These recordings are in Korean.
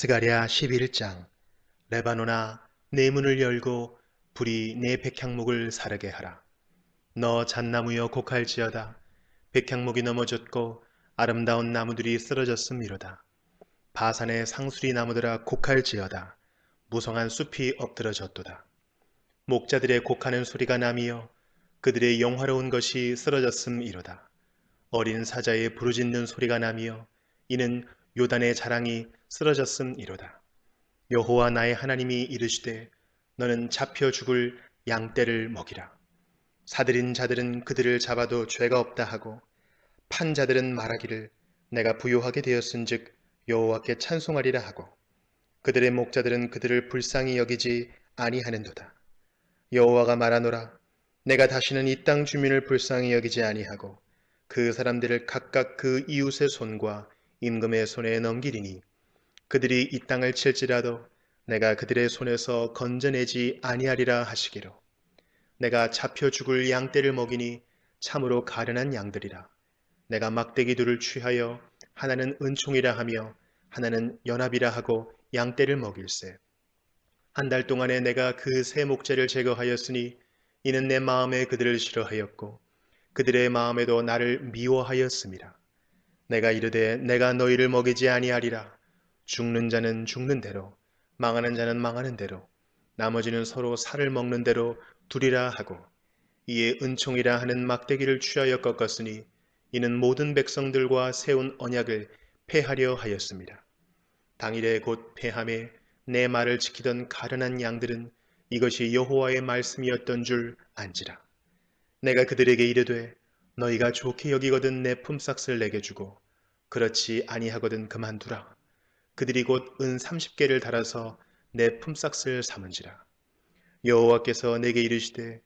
스가랴 11장 레바노나 내 문을 열고 불이 내 백향목을 사르게 하라. 너 잣나무여 곡할지어다. 백향목이 넘어졌고 아름다운 나무들이 쓰러졌음이로다. 바산의 상수리 나무들아 곡할지어다. 무성한 숲이 엎드러졌도다. 목자들의 곡하는 소리가 나미어 그들의 영화로운 것이 쓰러졌음이로다. 어린 사자의 부르짖는 소리가 나미어 이는 요단의 자랑이 쓰러졌음이로다. 여호와 나의 하나님이 이르시되 너는 잡혀 죽을 양떼를 먹이라. 사들인 자들은 그들을 잡아도 죄가 없다 하고 판 자들은 말하기를 내가 부요하게 되었은즉 여호와께 찬송하리라 하고 그들의 목자들은 그들을 불쌍히 여기지 아니하는도다. 여호와가 말하노라 내가 다시는 이 땅 주민을 불쌍히 여기지 아니하고 그 사람들을 각각 그 이웃의 손과 임금의 손에 넘기리니 그들이 이 땅을 칠지라도 내가 그들의 손에서 건져내지 아니하리라 하시기로 내가 잡혀 죽을 양떼를 먹이니 참으로 가련한 양들이라 내가 막대기 둘을 취하여 하나는 은총이라 하며 하나는 연합이라 하고 양떼를 먹일세 한 달 동안에 내가 그 세 목재를 제거하였으니 이는 내 마음에 그들을 싫어하였고 그들의 마음에도 나를 미워하였습니다. 내가 이르되 내가 너희를 먹이지 아니하리라. 죽는 자는 죽는 대로, 망하는 자는 망하는 대로, 나머지는 서로 살을 먹는 대로 두리라 하고 이에 은총이라 하는 막대기를 취하여 꺾었으니 이는 모든 백성들과 세운 언약을 폐하려 하였습니다. 당일에 곧 폐함에 내 말을 지키던 가련한 양들은 이것이 여호와의 말씀이었던 줄 안지라. 내가 그들에게 이르되 너희가 좋게 여기거든 내 품삯을 내게 주고 그렇지 아니하거든 그만두라. 그들이 곧 은 30개를 달아서 내 품삯을 삼은지라. 여호와께서 내게 이르시되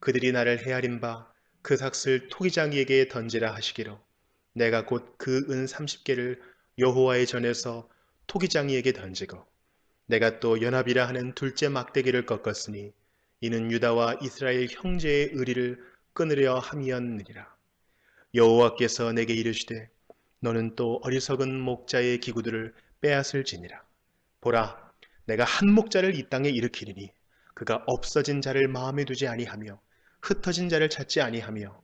그들이 나를 헤아린 바 그 삭을 토기장이에게 던지라 하시기로 내가 곧 그 은 30개를 여호와의 전에서 토기장이에게 던지고 내가 또 연합이라 하는 둘째 막대기를 꺾었으니 이는 유다와 이스라엘 형제의 의리를 끊으려 함이었느니라. 여호와께서 내게 이르시되 너는 또 어리석은 목자의 기구들을 빼앗을지니라. 보라, 내가 한 목자를 이 땅에 일으키리니 그가 없어진 자를 마음에 두지 아니하며 흩어진 자를 찾지 아니하며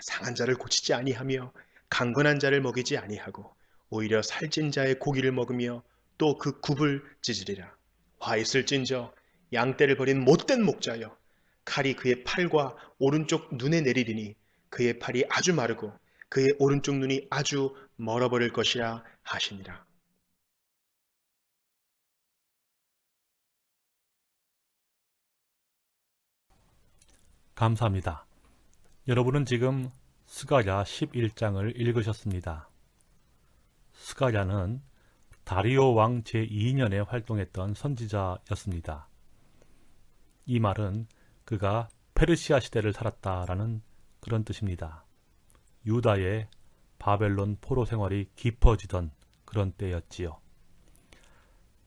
상한 자를 고치지 아니하며 강건한 자를 먹이지 아니하고 오히려 살찐 자의 고기를 먹으며 또 그 굽을 찢으리라. 화 있을진저 양떼를 버린 못된 목자여 칼이 그의 팔과 오른쪽 눈에 내리리니 그의 팔이 아주 마르고 그의 오른쪽 눈이 아주 멀어버릴 것이라 하시니라. 감사합니다. 여러분은 지금 스가랴 11장을 읽으셨습니다. 스가랴는 다리오 왕 제2년에 활동했던 선지자였습니다. 이 말은 그가 페르시아 시대를 살았다라는 그런 뜻입니다. 유다의 바벨론 포로 생활이 깊어지던 그런 때였지요.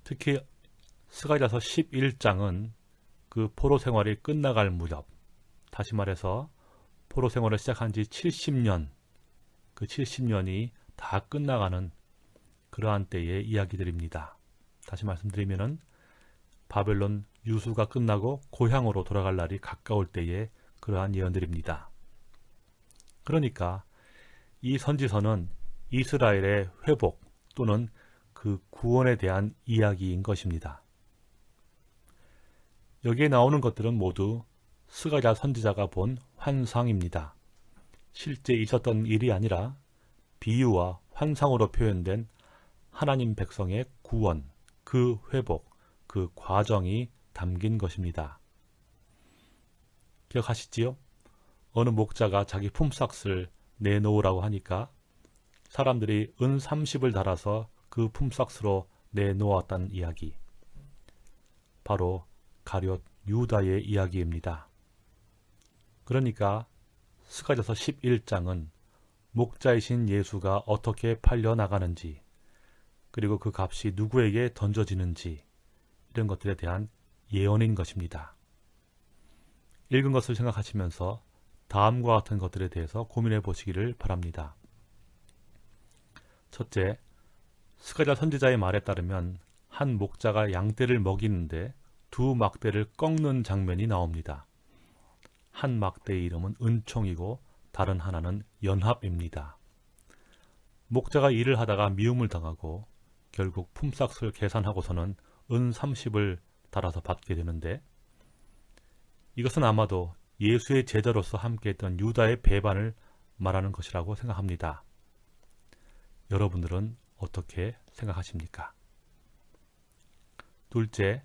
특히 스가랴서 11장은 그 포로 생활이 끝나갈 무렵, 다시 말해서 포로 생활을 시작한 지 70년, 그 70년이 다 끝나가는 그러한 때의 이야기들입니다. 다시 말씀드리면은 바벨론 유수가 끝나고 고향으로 돌아갈 날이 가까울 때의 그러한 예언들입니다. 그러니까 이 선지서는 이스라엘의 회복 또는 그 구원에 대한 이야기인 것입니다. 여기에 나오는 것들은 모두 스가랴 선지자가 본 환상입니다. 실제 있었던 일이 아니라 비유와 환상으로 표현된 하나님 백성의 구원, 그 회복, 그 과정이 담긴 것입니다. 기억하시지요? 어느 목자가 자기 품삯을 내놓으라고 하니까 사람들이 은 30을 달아서 그 품삯으로 내놓았다는 이야기. 바로 가룟 유다의 이야기입니다. 그러니까 스가져서 11장은 목자이신 예수가 어떻게 팔려나가는지 그리고 그 값이 누구에게 던져지는지 이런 것들에 대한 예언인 것입니다. 읽은 것을 생각하시면서 다음과 같은 것들에 대해서 고민해 보시기를 바랍니다. 첫째, 스가랴 선지자의 말에 따르면 한 목자가 양떼를 먹이는데 두 막대를 꺾는 장면이 나옵니다. 한 막대의 이름은 은총이고 다른 하나는 연합입니다. 목자가 일을 하다가 미움을 당하고 결국 품삯을 계산하고서는 은 30을 달아서 받게 되는데 이것은 아마도 예수의 제자로서 함께했던 유다의 배반을 말하는 것이라고 생각합니다. 여러분들은 어떻게 생각하십니까? 둘째,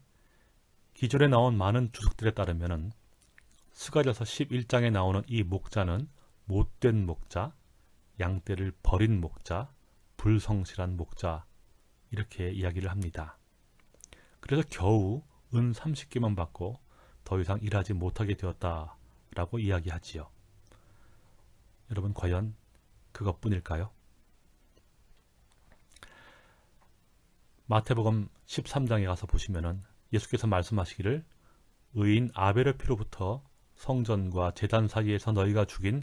기존에 나온 많은 주석들에 따르면 스가랴서 11장에 나오는 이 목자는 못된 목자, 양떼를 버린 목자, 불성실한 목자 이렇게 이야기를 합니다. 그래서 겨우 은 30개만 받고 더 이상 일하지 못하게 되었다 라고 이야기하지요. 여러분 과연 그것뿐일까요? 마태복음 13장에 가서 보시면 은 예수께서 말씀하시기를 의인 아벨의 피로부터 성전과 제단 사이에서 너희가 죽인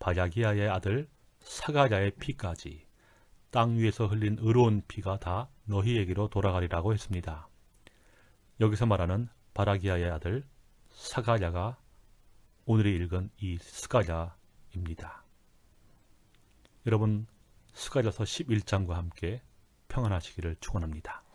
바야기야의 아들 사가랴의 피까지 땅 위에서 흘린 의로운 피가 다 너희에게로 돌아가리라고 했습니다. 여기서 말하는 바라기야의 아들 사가랴가 오늘 읽은 이 스가랴입니다. 여러분 스가랴서 11장과 함께 평안하시기를 축원합니다.